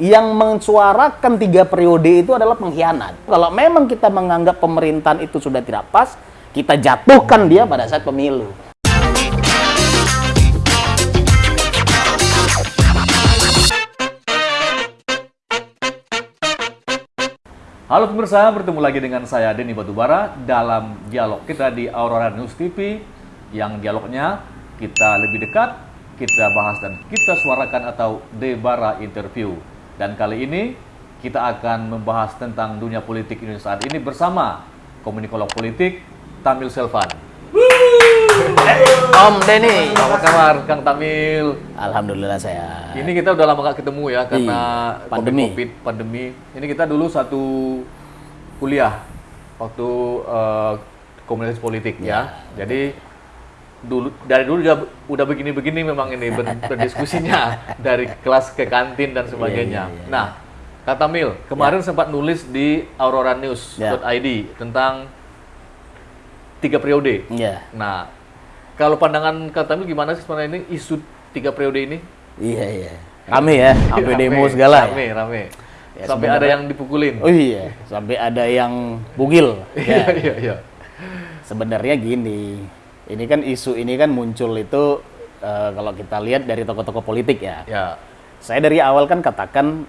yang mensuarakan tiga periode itu adalah pengkhianat. Kalau memang kita menganggap pemerintahan itu sudah tidak pas, kita jatuhkan dia pada saat pemilu. Halo pemirsa, bertemu lagi dengan saya Denny Batubara dalam dialog kita di Aurora News TV yang dialognya kita lebih dekat, kita bahas dan kita suarakan atau Debara Interview. Dan kali ini kita akan membahas tentang dunia politik Indonesia saat ini bersama komunikolog politik Tamil Selvan. Om Denny, Apa kabar Kang Tamil? Alhamdulillah saya. Ini kita udah lama gak ketemu ya karena Iya, pandemi. COVID, pandemi. Ini kita dulu satu kuliah waktu eh, komunitas politik ya. Jadi dulu dari dulu udah, udah begini-begini memang ini ber- berdiskusinya dari kelas ke kantin dan sebagainya. iya, iya. Nah, kata Mil, kemarin sempat nulis di aurora-news.id Ya. tentang tiga periode. Iya, Nah, kalau pandangan kata Mil gimana sih sebenarnya ini isu tiga periode ini? iya, iya. Rame ya, sampai Rame, demo segala. Rame, Ya. rame. Ya, Sampai ada yang dipukulin. Oh iya, sampai ada yang bugil. Iya, Ya. iya, iya. Sebenarnya gini, ini kan isu ini kan muncul itu eh, kalau kita lihat dari tokoh-tokoh politik ya. Ya, Saya dari awal kan katakan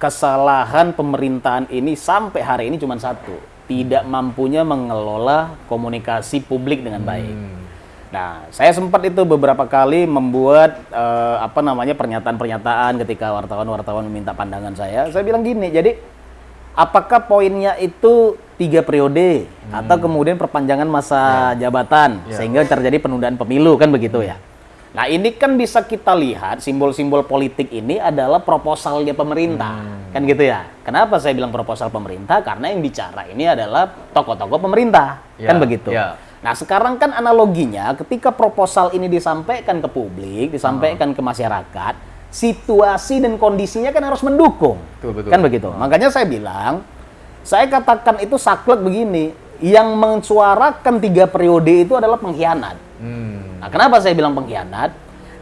kesalahan pemerintahan ini sampai hari ini cuma satu, tidak mampunya mengelola komunikasi publik dengan baik. Nah, saya sempat itu beberapa kali membuat eh, apa namanya pernyataan-pernyataan ketika wartawan-wartawan meminta pandangan saya. Saya bilang gini, jadi apakah poinnya itu tiga periode atau kemudian perpanjangan masa jabatan sehingga terjadi penundaan pemilu kan begitu ya? Nah ini kan bisa kita lihat simbol-simbol politik ini adalah proposalnya pemerintah kan gitu ya? Kenapa saya bilang proposal pemerintah? Karena yang bicara ini adalah tokoh-tokoh pemerintah kan Ya, begitu? ya. Nah sekarang kan analoginya ketika proposal ini disampaikan ke publik, disampaikan ke masyarakat, situasi dan kondisinya kan harus mendukung, Betul, betul. kan begitu. Makanya saya bilang, saya katakan itu saklek begini, yang mensuarakan tiga periode itu adalah pengkhianat. hmm. Nah kenapa saya bilang pengkhianat?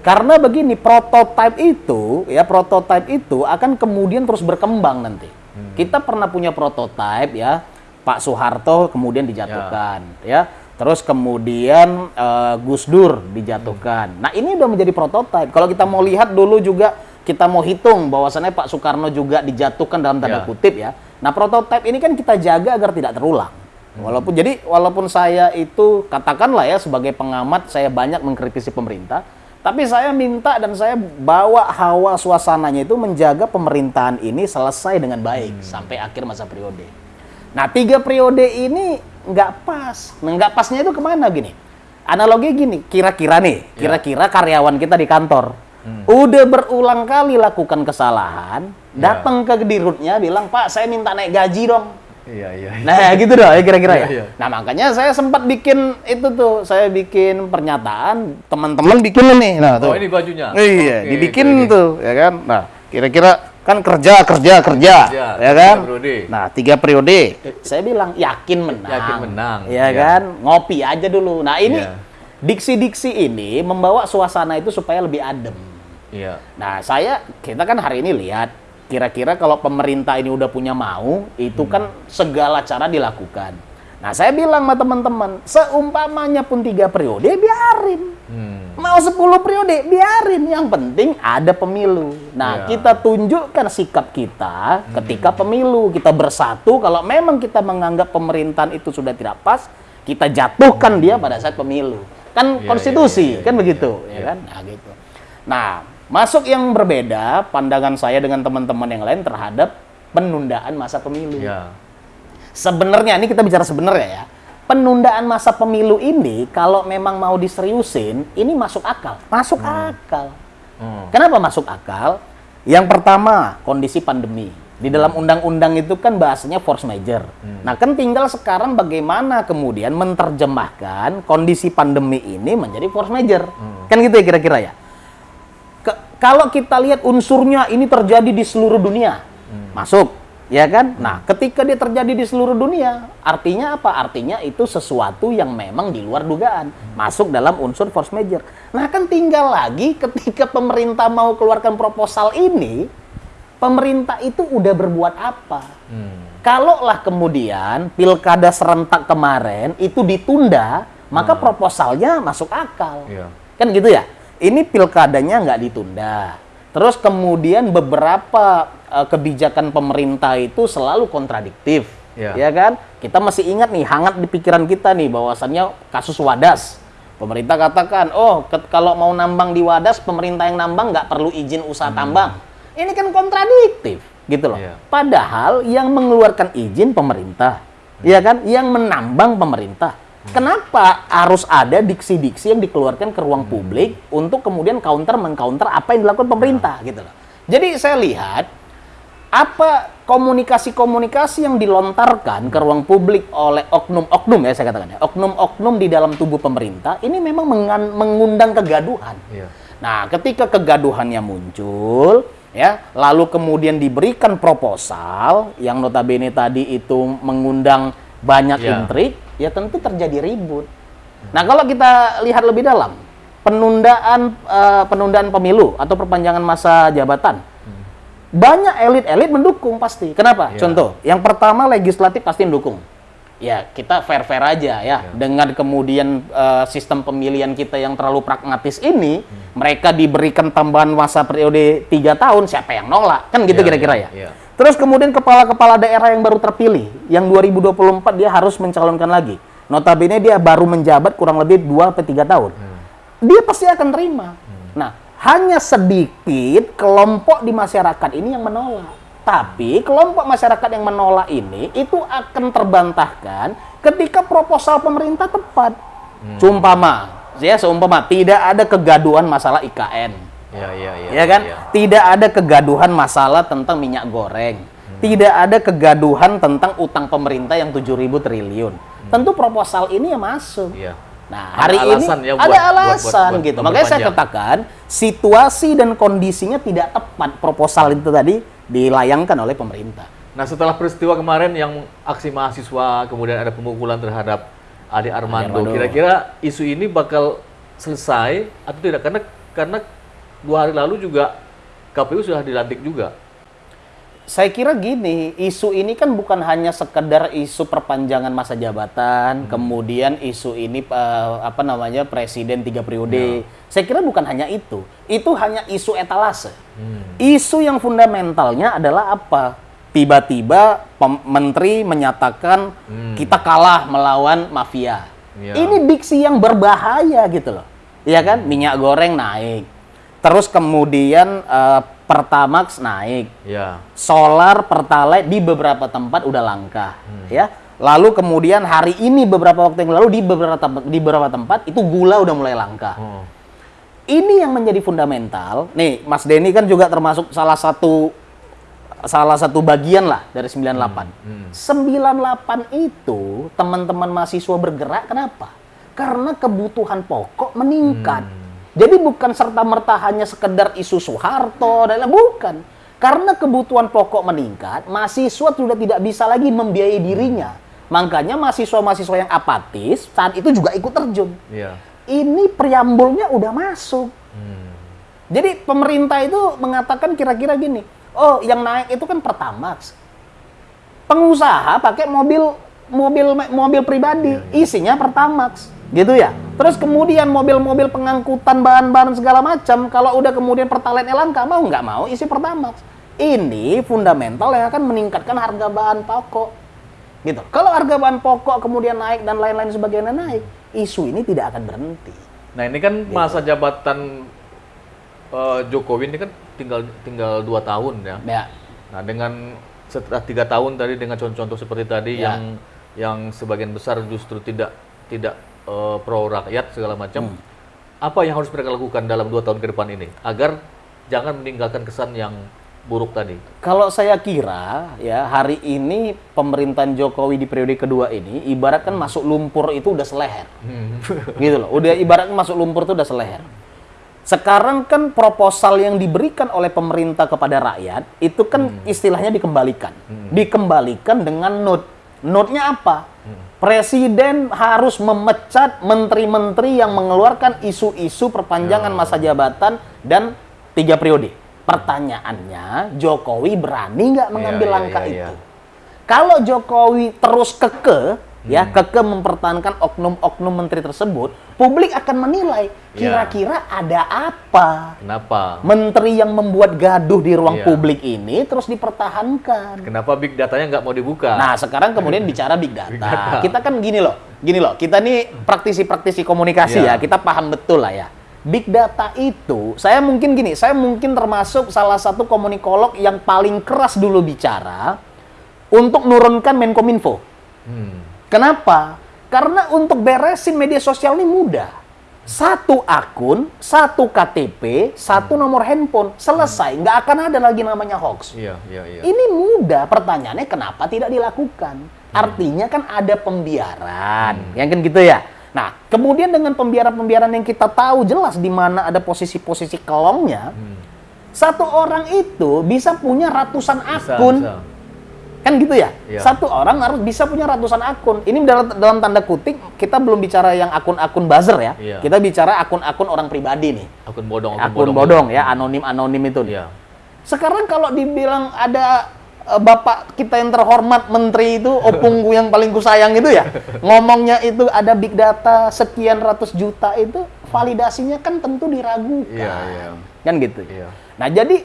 Karena begini, prototipe itu, ya prototipe itu akan kemudian terus berkembang nanti. Kita pernah punya prototipe ya, Pak Soeharto kemudian dijatuhkan, ya. Terus kemudian eh, Gus Dur dijatuhkan. Nah ini udah menjadi prototipe. Kalau kita mau lihat dulu juga kita mau hitung bahwasannya Pak Soekarno juga dijatuhkan dalam tanda Ya. kutip ya. Nah prototipe ini kan kita jaga agar tidak terulang. Walaupun jadi walaupun saya itu katakanlah ya sebagai pengamat saya banyak mengkritisi pemerintah, tapi saya minta dan saya bawa hawa suasananya itu menjaga pemerintahan ini selesai dengan baik sampai akhir masa periode. Nah tiga periode ini nggak pas. Nah, nggak pasnya itu ke mana gini? Analogi gini, kira-kira nih, kira-kira karyawan kita di kantor udah berulang kali lakukan kesalahan, datang ke dirutnya bilang Pak saya minta naik gaji dong. Iya, iya. Nah, gitu dong ya kira-kira ya. Iya, iya. Nah, makanya saya sempat bikin itu tuh, saya bikin pernyataan, teman-teman bikin nih. Nah, tuh. Oh, ini bajunya. Iya, Oke, dibikin oke. tuh, ya kan. Nah, kira-kira kan kerja, kerja, kerja, Kerja, ya kan. tiga periode. Nah, tiga periode. Saya bilang yakin menang. Yakin menang, Ya iya. kan, ngopi aja dulu. Nah, ini Iya. diksi-diksi ini membawa suasana itu supaya lebih adem. Iya. Nah, saya kita kan hari ini lihat kira-kira kalau pemerintah ini udah punya mau, itu kan segala cara dilakukan. Nah, saya bilang sama teman-teman, seumpamanya pun tiga periode, biarin. Hmm. Mau 10 periode, biarin. Yang penting ada pemilu. Nah, Ya. kita tunjukkan sikap kita ketika pemilu. Kita bersatu, kalau memang kita menganggap pemerintahan itu sudah tidak pas, kita jatuhkan dia pada saat pemilu. Kan Ya, konstitusi, ya, ya, kan ya, begitu, ya, ya kan? Nah, gitu. Nah, masuk yang berbeda pandangan saya dengan teman-teman yang lain terhadap penundaan masa pemilu. Iya. Sebenarnya ini kita bicara sebenarnya ya. Penundaan masa pemilu ini kalau memang mau diseriusin, ini masuk akal. Masuk akal. Hmm. Kenapa masuk akal? Yang pertama, kondisi pandemi. Di dalam undang-undang itu kan bahasanya force major. Nah, kan tinggal sekarang bagaimana kemudian menerjemahkan kondisi pandemi ini menjadi force major. Kan gitu ya kira-kira ya. Kalau kita lihat unsurnya ini terjadi di seluruh dunia, masuk, ya kan? Nah, ketika dia terjadi di seluruh dunia, artinya apa? Artinya itu sesuatu yang memang di luar dugaan, masuk dalam unsur force major. Nah, kan tinggal lagi ketika pemerintah mau keluarkan proposal ini, pemerintah itu udah berbuat apa? Hmm. Kalaulah kemudian pilkada serentak kemarin itu ditunda, maka proposalnya masuk akal. Iya. Kan gitu ya? Ini pilkadanya nggak ditunda. Terus kemudian beberapa eh, kebijakan pemerintah itu selalu kontradiktif. Iya. Ya kan? Kita masih ingat nih, hangat di pikiran kita nih bahwasannya kasus Wadas. Pemerintah katakan, oh ke- kalau mau nambang di Wadas, pemerintah yang nambang nggak perlu izin usaha tambang. Ini kan kontradiktif, gitu loh. Iya. Padahal yang mengeluarkan izin pemerintah, ya kan? Yang menambang pemerintah. Kenapa harus ada diksi-diksi yang dikeluarkan ke ruang publik untuk kemudian counter mengcounter apa yang dilakukan pemerintah, gitu loh. Jadi saya lihat apa komunikasi-komunikasi yang dilontarkan ke ruang publik oleh oknum-oknum ya saya katakan ya, oknum-oknum di dalam tubuh pemerintah ini memang mengundang kegaduhan. Iya. Nah, ketika kegaduhannya muncul, ya, lalu kemudian diberikan proposal yang notabene tadi itu mengundang banyak Ya. intrik, ya tentu terjadi ribut. Nah, kalau kita lihat lebih dalam, penundaan eh, penundaan pemilu atau perpanjangan masa jabatan, banyak elit-elit mendukung pasti. Kenapa? Ya. Contoh, yang pertama legislatif pasti mendukung. Ya, kita fair-fair aja ya. Dengan kemudian eh, sistem pemilihan kita yang terlalu pragmatis ini, mereka diberikan tambahan masa periode tiga tahun, siapa yang nolak? Kan gitu Ya, kira-kira ya, ya. Terus kemudian kepala-kepala daerah yang baru terpilih, yang 2024 dia harus mencalonkan lagi. Notabene dia baru menjabat kurang lebih 2 atau 3 tahun. Dia pasti akan terima. Nah, hanya sedikit kelompok di masyarakat ini yang menolak. Tapi kelompok masyarakat yang menolak ini itu akan terbantahkan ketika proposal pemerintah tepat. Cumpama, ya seumpama tidak ada kegaduhan masalah IKN. Iya, iya, iya. Ya kan? iya. Tidak ada kegaduhan masalah tentang minyak goreng. Tidak ada kegaduhan tentang utang pemerintah yang 7.000 triliun. Tentu proposal ini ya masuk. Iya. Nah, Ada hari ini alasan ya buat- ada buat- alasan buat- gitu. buat Makanya saya katakan situasi dan kondisinya tidak tepat proposal itu tadi dilayangkan oleh pemerintah. Nah, setelah peristiwa kemarin yang aksi mahasiswa, kemudian ada pemukulan terhadap Ade Armando, Armando. kira-kira isu ini bakal selesai atau tidak? Karena karena dua hari lalu juga KPU sudah dilantik juga. Saya kira gini, isu ini kan bukan hanya sekedar isu perpanjangan masa jabatan, kemudian isu ini eh, apa namanya presiden tiga periode. Saya kira bukan hanya itu, itu hanya isu etalase. Isu yang fundamentalnya adalah apa? Tiba-tiba menteri menyatakan kita kalah melawan mafia. Ya. Ini diksi yang berbahaya gitu loh, Iya kan? Minyak goreng naik, terus kemudian eh, Pertamax naik, Ya. solar pertalite di beberapa tempat udah langka ya. Lalu kemudian hari ini beberapa waktu yang lalu di beberapa tempat, di beberapa tempat itu gula udah mulai langka. Oh. ini yang menjadi fundamental. Nih Mas Denny kan juga termasuk salah satu salah satu bagian lah dari 98 98 itu teman-teman mahasiswa bergerak kenapa? Karena kebutuhan pokok meningkat jadi bukan serta-merta hanya sekedar isu Soeharto dan lain- bukan. Karena kebutuhan pokok meningkat, mahasiswa sudah tidak bisa lagi membiayai dirinya. Makanya mahasiswa-mahasiswa yang apatis saat itu juga ikut terjun. Iya. Ini preambulnya udah masuk. Hmm. Jadi pemerintah itu mengatakan kira-kira gini, oh yang naik itu kan Pertamax. Pengusaha pakai mobil mobil mobil pribadi, isinya Pertamax, gitu ya. Terus kemudian mobil-mobil pengangkutan bahan-bahan segala macam, kalau udah kemudian pertalite langka mau nggak mau isi Pertamax. Ini fundamental yang akan meningkatkan harga bahan pokok, gitu. Kalau harga bahan pokok kemudian naik dan lain-lain sebagainya naik, isu ini tidak akan berhenti. Nah, ini kan masa jabatan eh, Jokowi ini kan tinggal tinggal dua tahun ya. Ya, Nah, dengan setelah tiga tahun tadi dengan contoh-contoh seperti tadi Ya. yang yang sebagian besar justru tidak tidak eh, pro rakyat segala macam, Hmm. apa yang harus mereka lakukan dalam dua tahun ke depan ini agar jangan meninggalkan kesan yang buruk tadi? Kalau saya kira ya hari ini pemerintahan Jokowi di periode kedua ini ibaratkan masuk lumpur itu udah seleher. gitu loh. Udah ibaratkan masuk lumpur itu udah seleher. Sekarang kan proposal yang diberikan oleh pemerintah kepada rakyat itu kan istilahnya dikembalikan. Dikembalikan dengan note. Note-nya apa? Presiden harus memecat menteri-menteri yang mengeluarkan isu-isu perpanjangan masa jabatan dan tiga periode. Pertanyaannya, Jokowi berani nggak mengambil Iya, iya, langkah itu? Kalau Jokowi terus keke, ya Hmm. keke mempertahankan oknum-oknum menteri tersebut, publik akan menilai Iya. kira-kira ada apa Kenapa? menteri yang membuat gaduh di ruang Iya. publik ini terus dipertahankan. Kenapa big datanya nggak mau dibuka? Nah, sekarang kemudian bicara big data. Big data. Kita kan gini loh, gini loh. Kita nih praktisi-praktisi komunikasi Iya. ya, kita paham betul lah ya. Big data itu, saya mungkin gini, saya mungkin termasuk salah satu komunikolog yang paling keras dulu bicara untuk nurunkan Menkominfo. Hmm. Kenapa? Karena untuk beresin media sosial ini mudah. Satu akun, satu KTP, satu nomor handphone, selesai. Nggak akan ada lagi namanya hoax. Iya, iya, iya. Ini mudah. Pertanyaannya kenapa tidak dilakukan? Artinya kan ada pembiaran, yang kan gitu ya. Nah, kemudian dengan pembiaran-pembiaran yang kita tahu jelas di mana ada posisi-posisi kelongnya, satu orang itu bisa punya ratusan Bisa, akun, bisa. Kan gitu ya? Iya. Satu orang harus bisa punya ratusan akun. Ini dalam, dalam tanda kutip kita belum bicara yang akun-akun buzzer ya. Iya. Kita bicara akun-akun orang pribadi nih. Akun bodong, Akun bodong ya, anonim-anonim itu nih. Iya. Sekarang kalau dibilang ada eh, bapak kita yang terhormat menteri itu opungku yang paling kusayang itu ya ngomongnya itu ada big data sekian ratus juta itu validasinya kan tentu diragukan Iya, iya. kan gitu Iya. nah jadi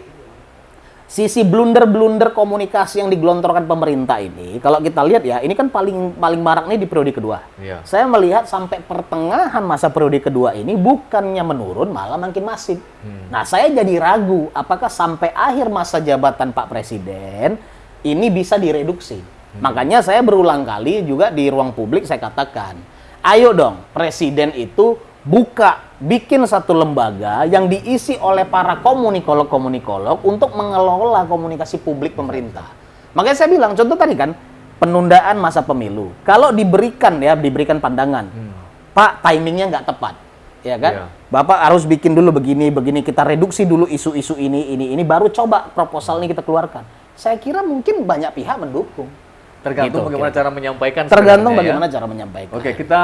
sisi blunder-blunder komunikasi yang digelontorkan pemerintah ini kalau kita lihat ya ini kan paling paling marak nih di periode kedua Iya. saya melihat sampai pertengahan masa periode kedua ini bukannya menurun malah makin masif. Nah, saya jadi ragu apakah sampai akhir masa jabatan Pak Presiden ini bisa direduksi. Makanya saya berulang kali juga di ruang publik saya katakan, ayo dong Presiden itu buka bikin satu lembaga yang diisi oleh para komunikolog-komunikolog untuk mengelola komunikasi publik pemerintah. Makanya saya bilang contoh tadi kan penundaan masa pemilu. Kalau diberikan ya diberikan pandangan, Pak timingnya nggak tepat, ya kan? Iya. Bapak harus bikin dulu begini begini kita reduksi dulu isu-isu ini ini ini baru coba proposal ini kita keluarkan. Saya kira mungkin banyak pihak mendukung. Tergantung Gitu, bagaimana kira-kira. cara menyampaikan. Tergantung ya. bagaimana cara menyampaikan. Oke, kita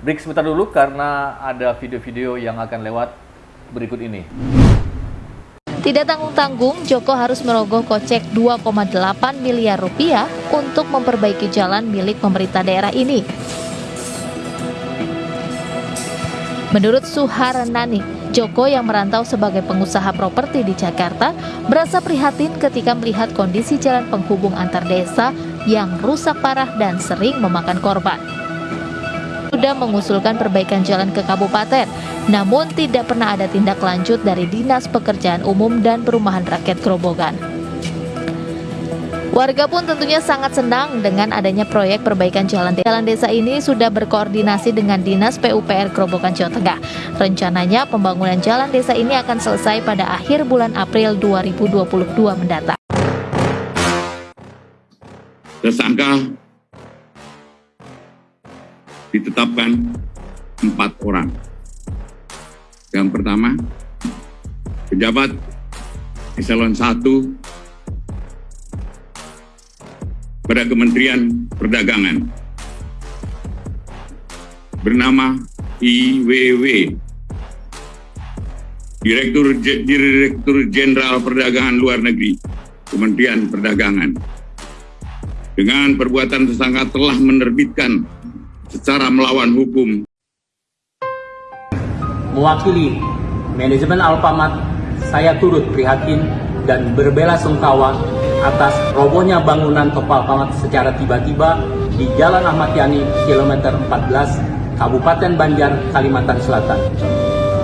break sebentar dulu karena ada video-video yang akan lewat berikut ini. Tidak tanggung-tanggung, Joko harus merogoh kocek 2,8 miliar rupiah untuk memperbaiki jalan milik pemerintah daerah ini. Menurut Suharanani, Joko yang merantau sebagai pengusaha properti di Jakarta merasa prihatin ketika melihat kondisi jalan penghubung antar desa yang rusak parah dan sering memakan korban sudah mengusulkan perbaikan jalan ke kabupaten, namun tidak pernah ada tindak lanjut dari Dinas Pekerjaan Umum dan Perumahan Rakyat Grobogan. Warga pun tentunya sangat senang dengan adanya proyek perbaikan jalan desa. Jalan desa ini sudah berkoordinasi dengan Dinas PUPR Grobogan Jawa Tengah. Rencananya pembangunan jalan desa ini akan selesai pada akhir bulan April 2022 mendatang. Tersangka ditetapkan empat orang. Yang pertama, pejabat eselon 1 pada Kementerian Perdagangan bernama IWW Direktur Direktur Jenderal Perdagangan Luar Negeri Kementerian Perdagangan dengan perbuatan tersangka telah menerbitkan secara melawan hukum Mewakili manajemen Alfamart, saya turut prihatin dan berbela sungkawa atas robohnya bangunan toko Alfamart secara tiba-tiba di Jalan Ahmad Yani, kilometer 14, Kabupaten Banjar, Kalimantan Selatan.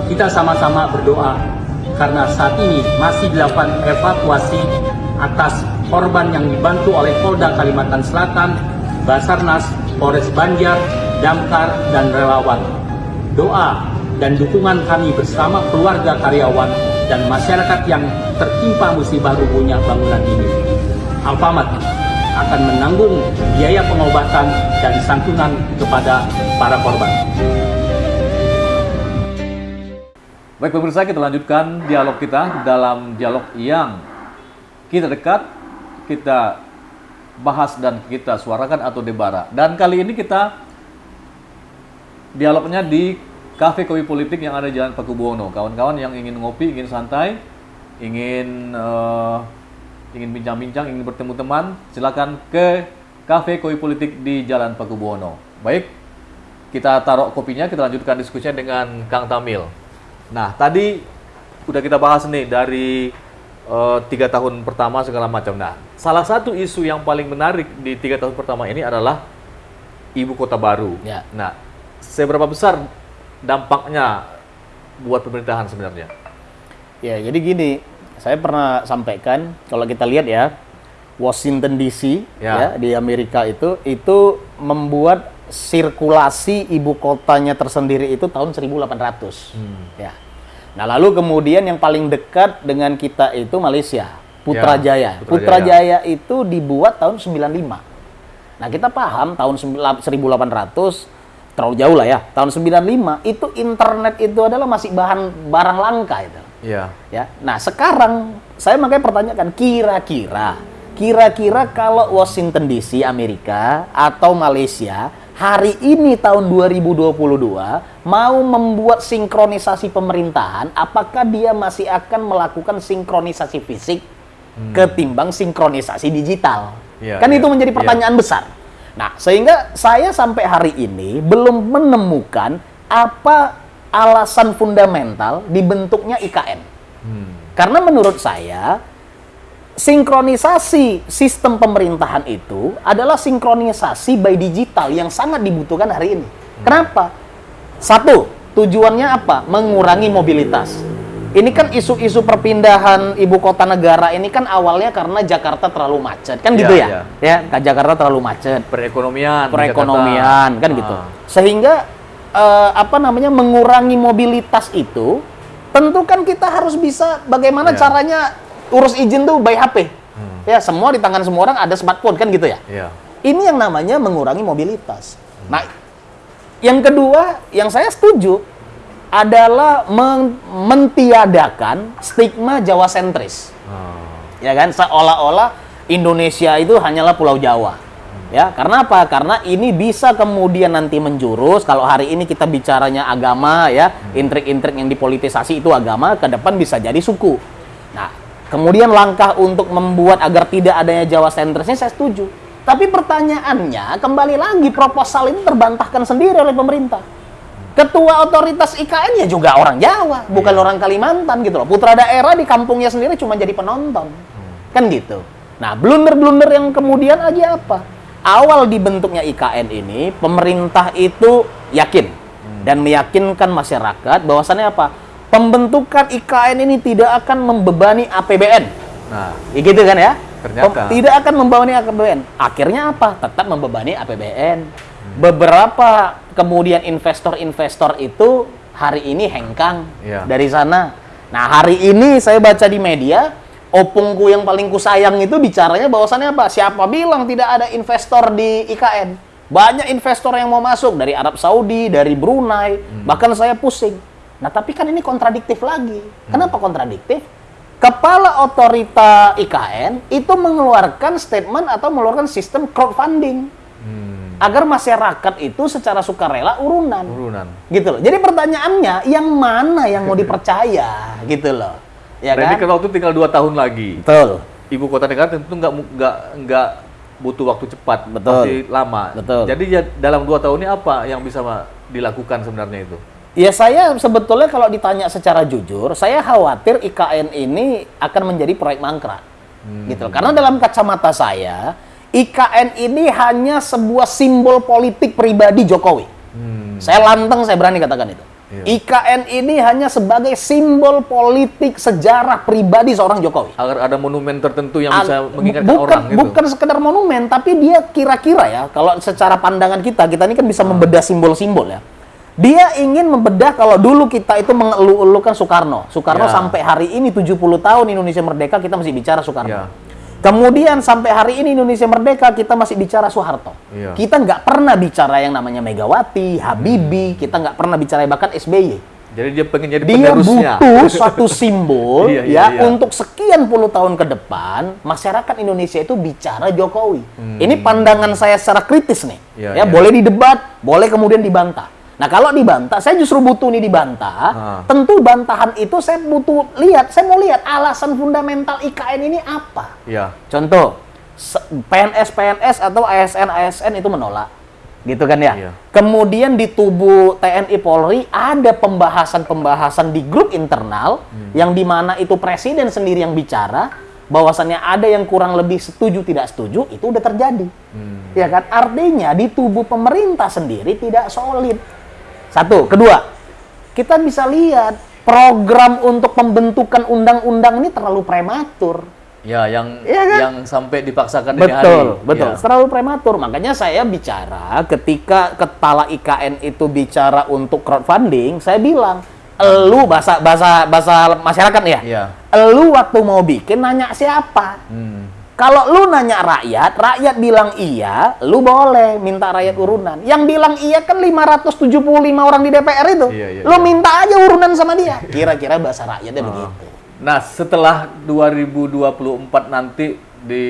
Kita sama-sama berdoa karena saat ini masih dilakukan evakuasi atas korban yang dibantu oleh Polda Kalimantan Selatan, Basarnas, Polres Banjar, Damkar, dan relawan. Doa dan dukungan kami bersama keluarga karyawan dan masyarakat yang tertimpa musibah rubuhnya bangunan ini. Alfamart akan menanggung biaya pengobatan dan santunan kepada para korban. Baik pemirsa, kita lanjutkan dialog kita dalam dialog yang kita dekat, kita bahas dan kita suarakan atau debara. Dan kali ini kita dialognya di Cafe Kopi Politik yang ada di Jalan Pakubuwono. Kawan-kawan yang ingin ngopi, ingin santai, ingin eh, ingin bincang-bincang, ingin bertemu teman, silakan ke Cafe Koi Politik di Jalan Pakubuwono. Baik, kita taruh kopinya, kita lanjutkan diskusinya dengan Kang Tamil. Nah, tadi udah kita bahas nih dari eh, tiga tahun pertama segala macam. Nah, salah satu isu yang paling menarik di tiga tahun pertama ini adalah ibu kota baru. Ya. Nah, seberapa besar dampaknya buat pemerintahan sebenarnya? Ya, jadi gini, saya pernah sampaikan kalau kita lihat ya, Washington DC Ya. ya. di Amerika itu itu membuat sirkulasi ibu kotanya tersendiri itu tahun 1800. Ya. Nah, lalu kemudian yang paling dekat dengan kita itu Malaysia, Putrajaya. Ya, Putrajaya. Putrajaya itu dibuat tahun 95. Nah, kita paham tahun 1800 terlalu jauh lah ya. Tahun 95 itu internet itu adalah masih bahan barang langka itu. Iya. Ya. Nah, sekarang saya makanya pertanyakan kira-kira kira-kira kalau Washington DC Amerika atau Malaysia hari ini tahun 2022 mau membuat sinkronisasi pemerintahan, apakah dia masih akan melakukan sinkronisasi fisik ketimbang sinkronisasi digital? Iya, kan iya, itu menjadi pertanyaan besar. Nah, sehingga saya sampai hari ini belum menemukan apa alasan fundamental dibentuknya IKN. Hmm. Karena menurut saya sinkronisasi sistem pemerintahan itu adalah sinkronisasi by digital yang sangat dibutuhkan hari ini. Kenapa? Satu, tujuannya apa? Mengurangi mobilitas. Ini kan isu-isu perpindahan ibu kota negara ini kan awalnya karena Jakarta terlalu macet, kan Iya, gitu ya? iya. Ya, kan Jakarta terlalu macet Perekonomian. perekonomian Jakarta. kan gitu. Ah. Sehingga eh, apa namanya mengurangi mobilitas itu tentu kan kita harus bisa bagaimana Iya. caranya urus izin tuh by HP. Ya, semua di tangan semua orang ada smartphone kan gitu ya. Iya. Ini yang namanya mengurangi mobilitas. Nah, yang kedua yang saya setuju adalah men- mentiadakan stigma Jawa sentris. Ah. ya kan? Seolah-olah Indonesia itu hanyalah Pulau Jawa. Ya karena apa? Karena ini bisa kemudian nanti menjurus kalau hari ini kita bicaranya agama ya intrik-intrik yang dipolitisasi itu agama ke depan bisa jadi suku. Nah kemudian langkah untuk membuat agar tidak adanya Jawa sentrisnya saya setuju. Tapi pertanyaannya kembali lagi proposal ini terbantahkan sendiri oleh pemerintah Ketua otoritas IKN ya juga orang Jawa, bukan Iya. orang Kalimantan gitu loh. Putra daerah di kampungnya sendiri cuma jadi penonton. Kan gitu. Nah, blunder-blunder yang kemudian aja apa? Awal dibentuknya IKN ini, pemerintah itu yakin dan meyakinkan masyarakat bahwasannya apa? Pembentukan IKN ini tidak akan membebani APBN. Nah, Ya gitu kan ya? Ternyata. Tidak akan membebani APBN. Akhirnya apa? Tetap membebani APBN. Beberapa kemudian investor-investor itu hari ini hengkang Iya. dari sana. Nah, hari ini saya baca di media, opungku yang paling kusayang itu bicaranya bahwasannya apa? Siapa bilang tidak ada investor di IKN? Banyak investor yang mau masuk dari Arab Saudi, dari Brunei, bahkan saya pusing. Nah, tapi kan ini kontradiktif lagi. Kenapa kontradiktif? Kepala otorita IKN itu mengeluarkan statement atau mengeluarkan sistem crowdfunding hmm, agar masyarakat itu secara sukarela urunan turunan. gitu loh. Jadi pertanyaannya yang mana yang mau dipercaya gitu loh. Ya Dan ini kan? kan waktu tinggal dua tahun lagi. Betul. Ibu kota negara tentu nggak nggak nggak butuh waktu cepat, Betul. pasti lama. Betul. Jadi ya, dalam dua tahun ini apa yang bisa Ma, dilakukan sebenarnya itu? Ya saya sebetulnya kalau ditanya secara jujur, saya khawatir IKN ini akan menjadi proyek mangkrak. Gitu. Karena dalam kacamata saya, IKN ini hanya sebuah simbol politik pribadi Jokowi. Hmm, Saya lantang, saya berani katakan itu. Iya. IKN ini hanya sebagai simbol politik sejarah pribadi seorang Jokowi. agar ada monumen tertentu yang bisa Ag- mengingatkan bukan, orang gitu. Bukan sekedar monumen, tapi dia kira-kira ya, kalau secara pandangan kita, kita ini kan bisa membedah simbol-simbol ya. Dia ingin membedah kalau dulu kita itu mengeluh-elukan Soekarno. Soekarno Ya. sampai hari ini 70 tahun Indonesia merdeka, kita masih bicara Soekarno. Ya. Kemudian sampai hari ini Indonesia merdeka, kita masih bicara Soeharto. Iya. Kita nggak pernah bicara yang namanya Megawati, Habibie, kita nggak pernah bicara bahkan SBY Jadi dia pengen jadi dia penerusnya. butuh suatu simbol Iya, iya, ya iya. untuk sekian puluh tahun ke depan masyarakat Indonesia itu bicara Jokowi. Ini pandangan saya secara kritis nih. Hmm. Iya, ya iya. boleh didebat, boleh kemudian dibantah. Nah kalau dibantah, saya justru butuh nih dibantah. Ah. Tentu bantahan itu saya butuh lihat, saya mau lihat alasan fundamental IKN ini apa. Ya. Contoh, PNS PNS atau ASN ASN itu menolak, gitu kan ya. Iya. Kemudian di tubuh TNI Polri ada pembahasan-pembahasan di grup internal Hmm. yang di mana itu presiden sendiri yang bicara, bahwasannya ada yang kurang lebih setuju tidak setuju itu udah terjadi, Hmm. ya kan? Artinya di tubuh pemerintah sendiri tidak solid. Satu, kedua, kita bisa lihat program untuk pembentukan undang-undang ini terlalu prematur. Ya, yang Iya kan? yang sampai dipaksakan dini hari. Betul, betul. Ya. Terlalu prematur. Makanya saya bicara ketika kepala IKN itu bicara untuk crowdfunding, saya bilang, elu bahasa bahasa bahasa masyarakat ya. Iya. Elu waktu mau bikin nanya siapa? Hmm. Kalau lu nanya rakyat, rakyat bilang iya, lu boleh minta rakyat urunan. Yang bilang iya kan 575 orang di DPR itu. Iya, iya, lu iya. minta aja urunan sama dia. Kira-kira bahasa rakyatnya begitu. Nah, setelah 2024 nanti di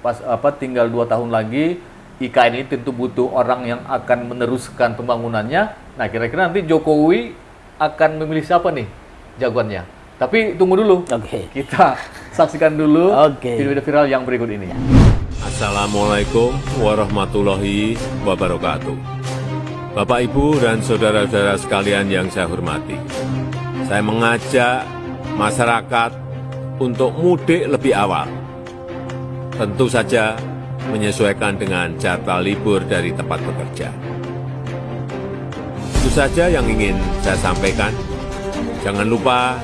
pas apa tinggal dua tahun lagi IKN ini tentu butuh orang yang akan meneruskan pembangunannya. Nah, kira-kira nanti Jokowi akan memilih siapa nih jagoannya? Tapi tunggu dulu. Oke. Kita saksikan dulu Oke. video-video viral yang berikut ini. Assalamualaikum warahmatullahi wabarakatuh. Bapak, Ibu, dan saudara-saudara sekalian yang saya hormati, saya mengajak masyarakat untuk mudik lebih awal. Tentu saja menyesuaikan dengan jadwal libur dari tempat bekerja. Itu saja yang ingin saya sampaikan. Jangan lupa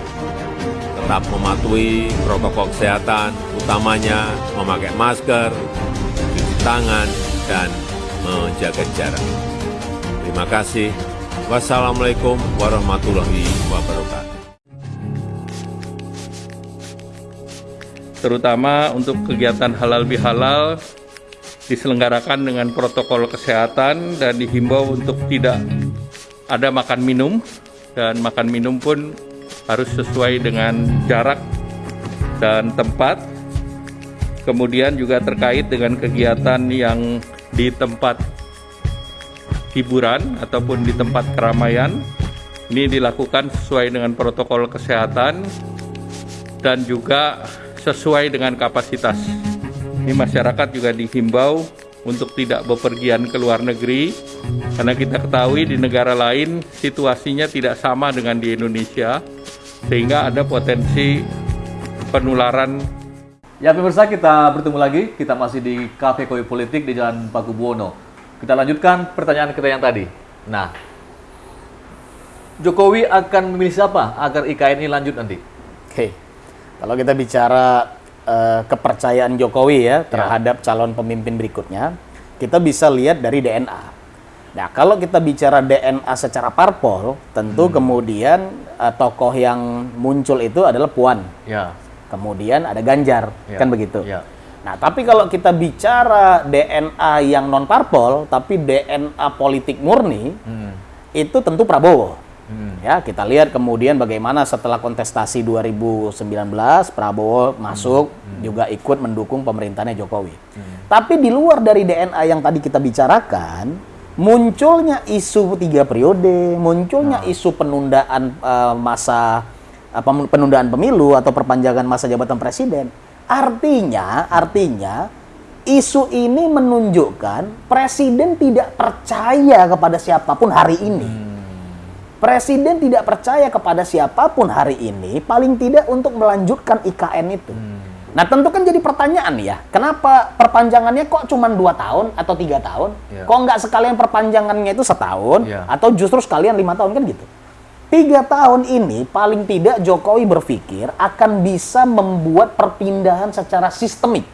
tetap mematuhi protokol kesehatan, utamanya memakai masker, cuci tangan, dan menjaga jarak. Terima kasih. Wassalamualaikum warahmatullahi wabarakatuh. terutama untuk kegiatan halal bihalal diselenggarakan dengan protokol kesehatan dan dihimbau untuk tidak ada makan minum dan makan minum pun harus sesuai dengan jarak dan tempat. Kemudian juga terkait dengan kegiatan yang di tempat hiburan ataupun di tempat keramaian ini dilakukan sesuai dengan protokol kesehatan dan juga sesuai dengan kapasitas. Ini masyarakat juga dihimbau untuk tidak bepergian ke luar negeri karena kita ketahui di negara lain situasinya tidak sama dengan di Indonesia sehingga ada potensi penularan Ya pemirsa kita bertemu lagi, kita masih di Cafe Koi Politik di Jalan Pakubuwono. Kita lanjutkan pertanyaan kita yang tadi. Nah, Jokowi akan memilih siapa agar IKN ini lanjut nanti? Oke, kalau kita bicara eh, kepercayaan Jokowi ya terhadap calon pemimpin berikutnya, kita bisa lihat dari DNA. Nah, kalau kita bicara DNA secara parpol, tentu kemudian eh, tokoh yang muncul itu adalah Puan. Ya, Kemudian ada Ganjar, Ya, kan begitu. ya. Nah, tapi kalau kita bicara DNA yang non parpol, tapi DNA politik murni, hmm. itu tentu Prabowo. Hmm. Ya, kita lihat kemudian bagaimana setelah kontestasi 2019 Prabowo masuk juga ikut mendukung pemerintahnya Jokowi. Tapi di luar dari DNA yang tadi kita bicarakan, munculnya isu tiga periode, munculnya isu penundaan eh, masa apa penundaan pemilu atau perpanjangan masa jabatan presiden. Artinya, artinya isu ini menunjukkan presiden tidak percaya kepada siapa pun hari ini. Presiden tidak percaya kepada siapa pun hari ini, paling tidak untuk melanjutkan IKN itu. Nah tentu kan jadi pertanyaan ya, kenapa perpanjangannya kok cuma dua tahun atau tiga tahun? Ya. Kok nggak sekalian perpanjangannya itu setahun Ya. atau justru sekalian lima tahun kan gitu? Tiga tahun ini paling tidak Jokowi berpikir akan bisa membuat perpindahan secara sistemik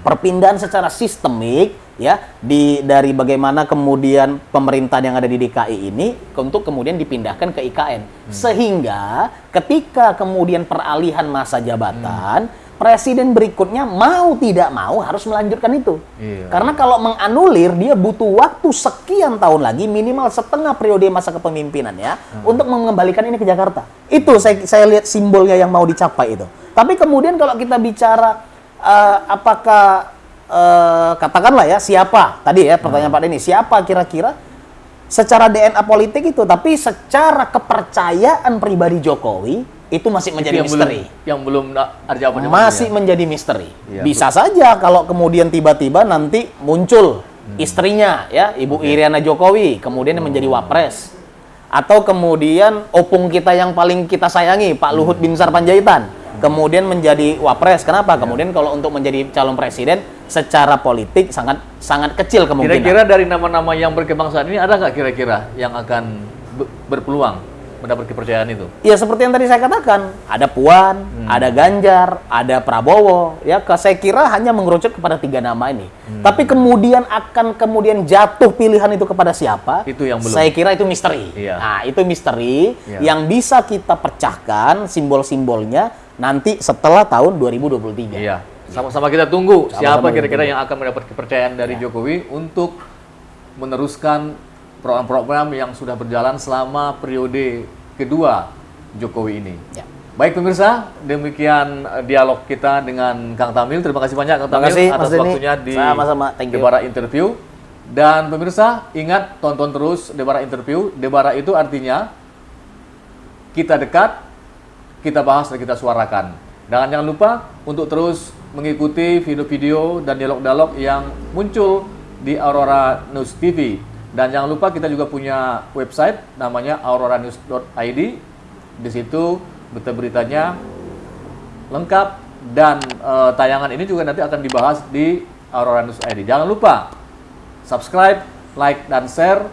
perpindahan secara sistemik ya di dari bagaimana kemudian pemerintahan yang ada di DKI ini untuk kemudian dipindahkan ke IKN sehingga ketika kemudian peralihan masa jabatan presiden berikutnya mau tidak mau harus melanjutkan itu. Iya. karena kalau menganulir dia butuh waktu sekian tahun lagi minimal setengah periode masa kepemimpinannya untuk mengembalikan ini ke Jakarta. Itu saya saya lihat simbolnya yang mau dicapai itu. Tapi kemudian kalau kita bicara eh, apakah eh, katakanlah ya siapa? Tadi ya pertanyaan Pak Denny siapa kira-kira? Secara DNA politik itu, tapi secara kepercayaan pribadi Jokowi itu masih menjadi yang misteri. belum yang belum ada jawabannya Masih ya. menjadi misteri. Iya, Bisa saja kalau kemudian tiba-tiba nanti muncul istrinya ya, Ibu Iriana Jokowi, kemudian menjadi wapres. Atau kemudian opung kita yang paling kita sayangi, Pak Luhut Binsar Panjaitan, kemudian menjadi wapres. Kenapa? Kemudian kalau untuk menjadi calon presiden secara politik sangat sangat kecil kemungkinan. Kira-kira dari nama-nama yang berkembang saat ini ada nggak kira-kira yang akan be- berpeluang mendapat kepercayaan itu? Ya seperti yang tadi saya katakan, ada Puan, ada Ganjar, ada Prabowo. Ya, ke- saya kira hanya mengerucut kepada tiga nama ini. Tapi kemudian akan kemudian jatuh pilihan itu kepada siapa? Itu yang belum. Saya kira itu misteri. Iya. Nah, itu misteri Iya. yang bisa kita pecahkan simbol-simbolnya nanti setelah tahun 2023. Iya. Sama-sama kita tunggu Sama-sama siapa kita kira-kira yang akan mendapat kepercayaan dari Jokowi untuk meneruskan program-program yang sudah berjalan selama periode kedua Jokowi ini. Ya. Baik pemirsa, demikian eh, dialog kita dengan Kang Tamil. Terima kasih banyak Kang Tamil kasih, atas waktunya di thank you. Debara Interview. Dan pemirsa, ingat tonton terus Debara Interview. Debara itu artinya kita dekat, kita bahas dan kita suarakan. Dan jangan lupa untuk terus mengikuti video-video dan dialog-dialog yang muncul di Aurora News TV. Dan jangan lupa kita juga punya website namanya auroranews.id. Di situ berita-beritanya lengkap dan eh, tayangan ini juga nanti akan dibahas di Aurora News ID. Jangan lupa subscribe, like, dan share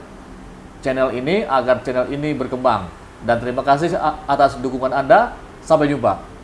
channel ini agar channel ini berkembang. Dan terima kasih atas dukungan Anda. Sampai jumpa.